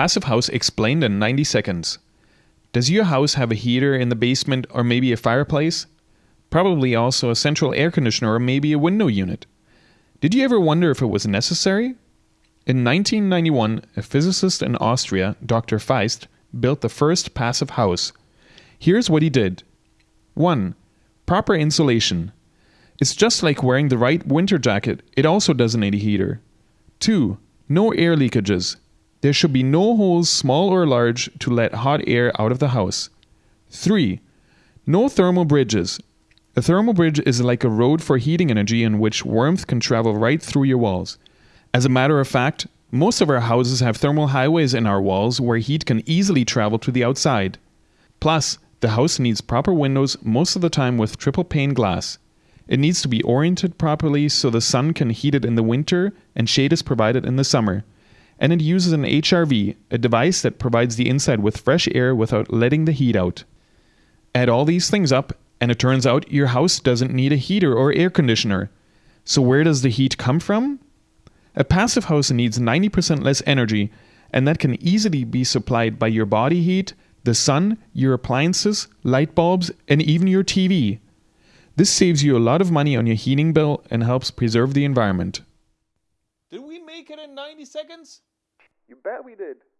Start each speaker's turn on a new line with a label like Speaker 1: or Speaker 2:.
Speaker 1: Passive House explained in 90 seconds. Does your house have a heater in the basement or maybe a fireplace? Probably also a central air conditioner or maybe a window unit. Did you ever wonder if it was necessary? In 1991, a physicist in Austria, Dr. Feist, built the first passive house. Here's what he did 1. Proper insulation. It's just like wearing the right winter jacket, it also doesn't need a heater. 2. No air leakages. There should be no holes, small or large, to let hot air out of the house. 3. No thermal bridges. A thermal bridge is like a road for heating energy in which warmth can travel right through your walls. As a matter of fact, most of our houses have thermal highways in our walls where heat can easily travel to the outside. Plus, the house needs proper windows most of the time with triple pane glass. It needs to be oriented properly so the sun can heat it in the winter and shade is provided in the summer. And it uses an HRV, a device that provides the inside with fresh air without letting the heat out. Add all these things up, and it turns out your house doesn't need a heater or air conditioner. So, where does the heat come from? A passive house needs 90% less energy, and that can easily be supplied by your body heat, the sun, your appliances, light bulbs, and even your TV. This saves you a lot of money on your heating bill and helps preserve the environment.
Speaker 2: Did we make it in 90 seconds?
Speaker 1: You bet we did.